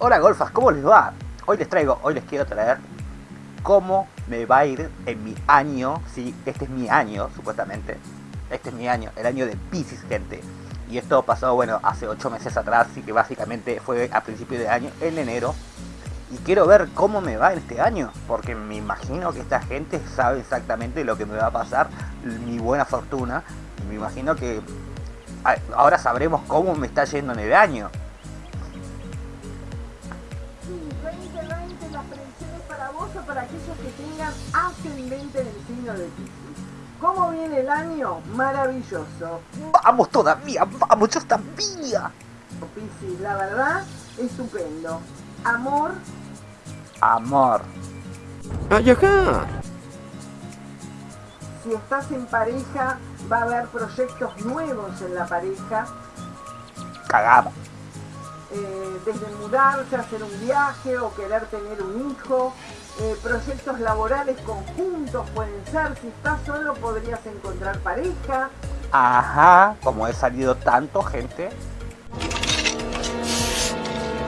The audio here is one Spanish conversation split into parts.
Hola golfas, ¿cómo les va? Hoy les traigo, hoy les quiero traer cómo me va a ir en mi año, sí, este es mi año, supuestamente. Este es mi año, el año de Pisces, gente. Y esto pasó, bueno, hace 8 meses atrás, y que básicamente fue a principio de año, en enero. Y quiero ver cómo me va en este año, porque me imagino que esta gente sabe exactamente lo que me va a pasar, mi buena fortuna. Me imagino que ahora sabremos cómo me está yendo en el año. Sí, 2020 las predicciones para vos o para aquellos que tengan ascendente en el signo de Pisces. ¿Cómo viene el año? Maravilloso. Vamos todavía, vamos, yo todavía. Pisces, la verdad, estupendo. Amor. Amor. ¡Ay, acá! Si estás en pareja, va a haber proyectos nuevos en la pareja. Cagamos. Eh, desde mudarse, hacer un viaje o querer tener un hijo. Eh, proyectos laborales conjuntos pueden ser. Si estás solo podrías encontrar pareja. Ajá, como he salido tanto, gente.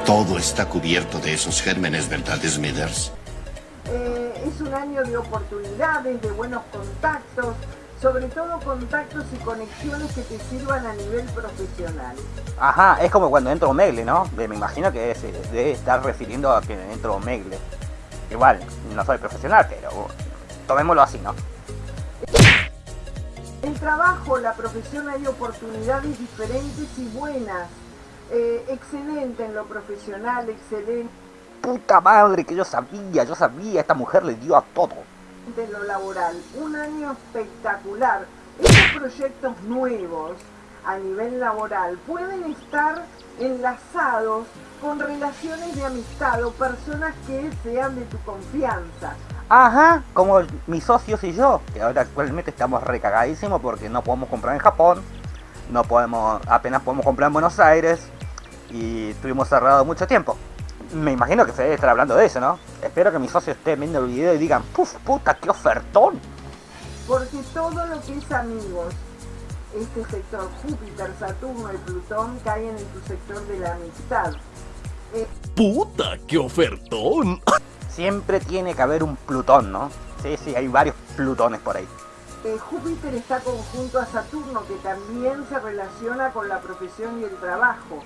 Todo está cubierto de esos gérmenes, ¿verdad, Smithers? Eh, es un año de oportunidades, de buenos contactos, sobre todo contactos y conexiones que te sirvan a nivel profesional. Ajá, es como cuando entro Megle, ¿no? Me imagino que se debe estar refiriendo a que entro Megle. Igual, no soy profesional, pero tomémoslo así, ¿no? El trabajo, la profesión hay oportunidades diferentes y buenas. Eh, excelente en lo profesional, excelente puta madre que yo sabía, yo sabía, esta mujer le dio a todo. De lo laboral, un año espectacular. Estos proyectos nuevos a nivel laboral pueden estar enlazados con relaciones de amistad o personas que sean de tu confianza. Ajá, como mis socios y yo, que ahora actualmente estamos recagadísimos porque no podemos comprar en Japón, no podemos, apenas podemos comprar en Buenos Aires y estuvimos cerrados mucho tiempo me imagino que se debe estar hablando de eso, ¿no? Espero que mis socios estén viendo el video y digan, ¡puf, puta, qué ofertón! Porque todo lo que es amigos, este sector Júpiter, Saturno y Plutón caen en tu sector de la amistad. Eh, ¡Puta, qué ofertón! Siempre tiene que haber un Plutón, ¿no? Sí, sí, hay varios Plutones por ahí. Eh, Júpiter está conjunto a Saturno, que también se relaciona con la profesión y el trabajo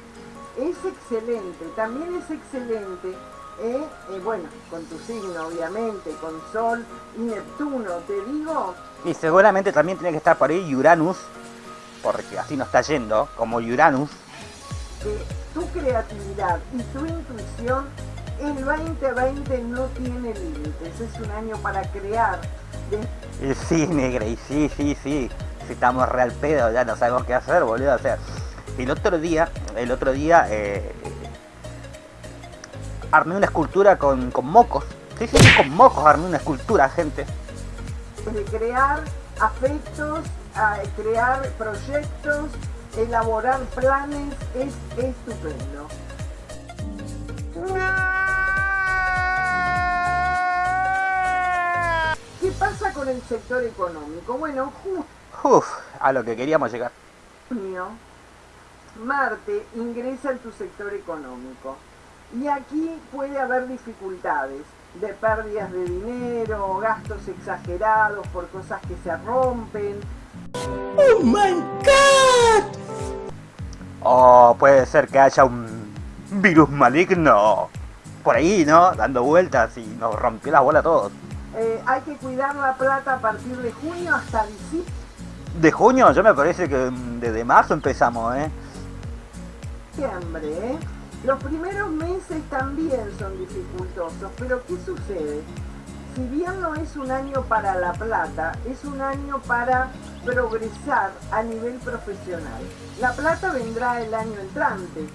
es excelente, también es excelente, eh, eh, bueno, con tu signo obviamente, con Sol y Neptuno, te digo. Y seguramente también tiene que estar por ahí Uranus, porque así no está yendo, como Uranus. tu creatividad y tu intuición, el 2020 no tiene límites, es un año para crear. De... Sí, negra, y sí, sí, sí, si estamos real pedo, ya no sabemos qué hacer, boludo, o sea el otro día, el otro día eh, armé una escultura con, mocos. Sí, sí, con mocos armé una escultura, gente. Crear afectos, crear proyectos, elaborar planes, es estupendo. ¿Qué pasa con el sector económico? Bueno, Uf, a lo que queríamos llegar. Marte ingresa en tu sector económico y aquí puede haber dificultades de pérdidas de dinero, gastos exagerados por cosas que se rompen. ¡Oh my god! O puede ser que haya un virus maligno por ahí, ¿no? Dando vueltas y nos rompió la bola a todos. Eh, hay que cuidar la plata a partir de junio hasta diciembre. ¿De junio? Yo me parece que desde marzo empezamos, ¿eh? ¿Eh? Los primeros meses también son dificultosos, pero ¿qué sucede? Si bien no es un año para la plata, es un año para progresar a nivel profesional. La plata vendrá el año entrante.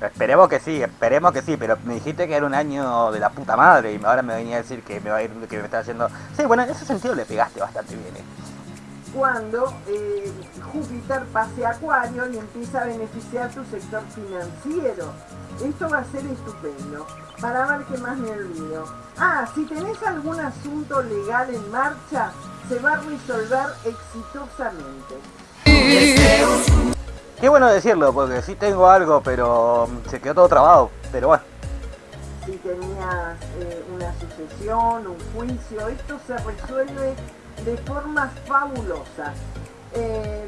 Esperemos que sí, esperemos que sí, pero me dijiste que era un año de la puta madre y ahora me venía a decir que me va a ir, que me está haciendo... Sí, bueno, en ese sentido le pegaste bastante bien. ¿eh? Cuando eh, Júpiter pase a Acuario y empieza a beneficiar tu sector financiero. Esto va a ser estupendo. Para ver qué más me olvido. Ah, si tenés algún asunto legal en marcha, se va a resolver exitosamente. Qué bueno decirlo, porque sí tengo algo, pero se quedó todo trabado. Pero bueno. Si tenías eh, una sucesión, un juicio, esto se resuelve de formas fabulosas. Eh,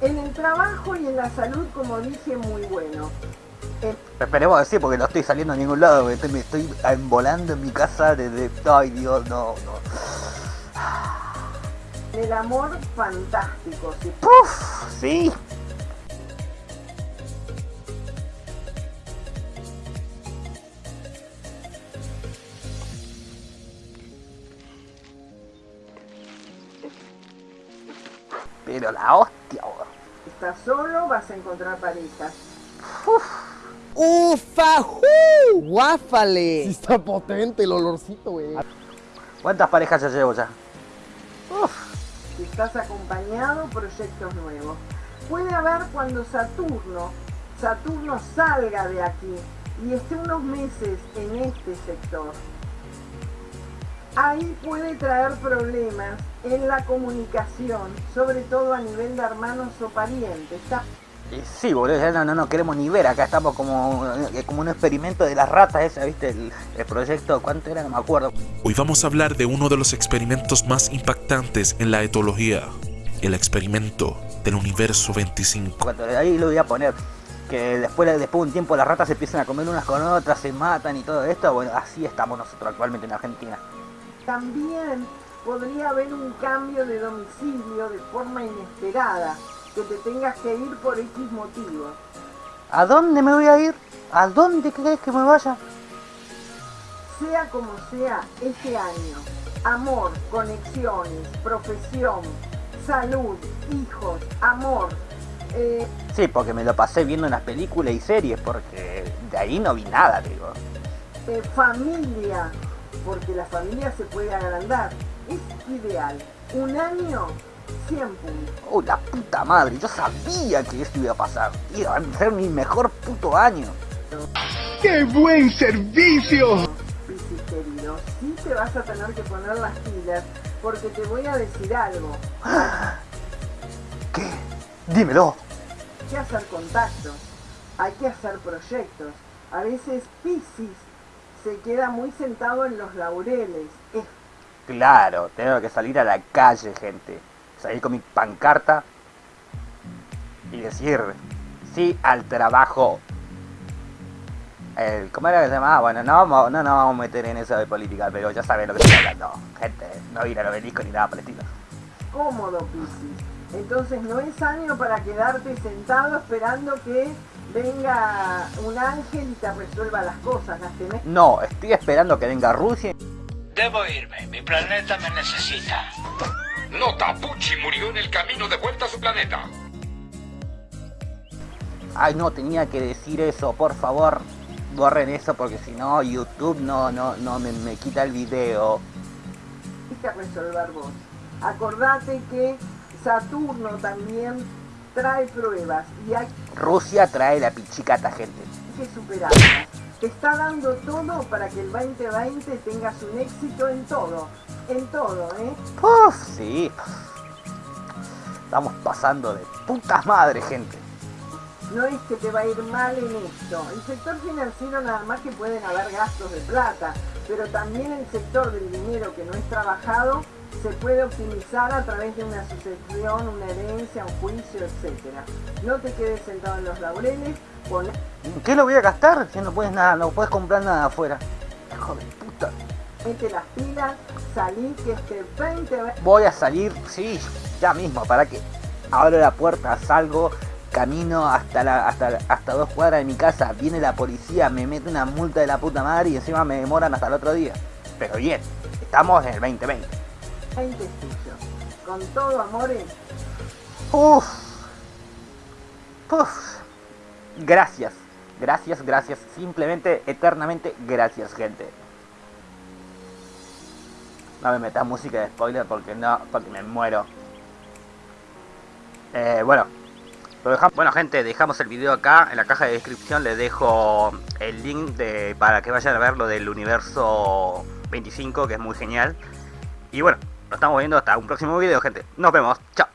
en el trabajo y en la salud, como dije, muy bueno. Eh, Esperemos decir porque no estoy saliendo a ningún lado, me estoy, me estoy envolando en mi casa desde... Ay Dios, no, no. el amor, fantástico. sí. Puf, sí. Pero la hostia, weón. Estás solo, vas a encontrar parejas. ¡Ufajú! ¡Guáfale! Sí está potente el olorcito, güey. ¿Cuántas parejas ya llevo ya? Si estás acompañado, proyectos nuevos. Puede haber cuando Saturno, Saturno salga de aquí y esté unos meses en este sector. Ahí puede traer problemas en la comunicación, sobre todo a nivel de hermanos o parientes. Sí, boludo, ya no, no, no queremos ni ver, acá estamos como, eh, como un experimento de las ratas ese, ¿viste? El, el proyecto, ¿cuánto era? No me acuerdo. Hoy vamos a hablar de uno de los experimentos más impactantes en la etología, el experimento del universo 25. Cuando ahí lo voy a poner. Que después, después de un tiempo las ratas se empiezan a comer unas con otras, se matan y todo esto. Bueno, así estamos nosotros actualmente en Argentina. También podría haber un cambio de domicilio de forma inesperada, que te tengas que ir por X motivo. ¿A dónde me voy a ir? ¿A dónde crees que me vaya? Sea como sea, este año, amor, conexiones, profesión, salud, hijos, amor, eh, Sí, porque me lo pasé viendo unas películas y series, porque de ahí no vi nada, digo. eh, familia, porque la familia se puede agrandar. Es ideal. Un año, 100 puntos. ¡Oh, la puta madre! Yo sabía que esto iba a pasar. Iba a ser mi mejor puto año. ¡Qué buen servicio! Piscis querido, sí te vas a tener que poner las pilas, porque te voy a decir algo. ¿Qué? Dímelo. Hay que hacer contactos, hay que hacer proyectos. A veces Piscis se queda muy sentado en los laureles. Es Claro, tengo que salir a la calle, gente. Salir con mi pancarta y decir sí al trabajo. El, ¿Cómo era que se llamaba? Bueno, no vamos, no nos vamos a meter en eso de política, pero ya saben lo que estoy hablando. Gente, no ir al obelisco ni nada por el estilo. cómodo Piscis. Entonces no es año para quedarte sentado esperando que venga un ángel y te resuelva las cosas. Las tenés No, estoy esperando que venga Rusia. Debo irme, mi planeta me necesita. Nota, Pucci murió en el camino de vuelta a su planeta. Ay, no, tenía que decir eso, por favor. Borren eso porque si no, YouTube no, no, no me, me quita el video. que resolver vos. Acordate que Saturno también trae pruebas y hay Rusia trae la pichicata, gente. que superarlas. Te está dando todo para que el 2020 tengas un éxito en todo. En todo, ¿eh? Uf, sí. Estamos pasando de putas madre, gente. No es que te va a ir mal en esto. El sector financiero nada más que pueden haber gastos de plata, pero también el sector del dinero que no es trabajado se puede optimizar a través de una sucesión, una herencia, un juicio, etc. No te quedes sentado en los laureles, pon ¿En qué lo voy a gastar? Si no puedes nada, no puedes comprar nada afuera. Hijo de puta. mete las pilas, salí que este 20 Voy a salir, sí, ya mismo, para que abro la puerta, salgo, camino hasta la, hasta, hasta dos cuadras de mi casa, viene la policía, me mete una multa de la puta madre y encima me demoran hasta el otro día. Pero bien, estamos en el 2020. 20 tuyos. Con todo amores, Uf. Uf. Gracias. Gracias, gracias. Simplemente, eternamente, gracias, gente. No me metas música de spoiler porque no, porque me muero. Eh, bueno. Bueno, gente, dejamos el video acá. En la caja de descripción les dejo el link para que vayan a ver lo del universo 25, que es muy genial. Y bueno, nos estamos viendo hasta un próximo video, gente. Nos vemos. Chao.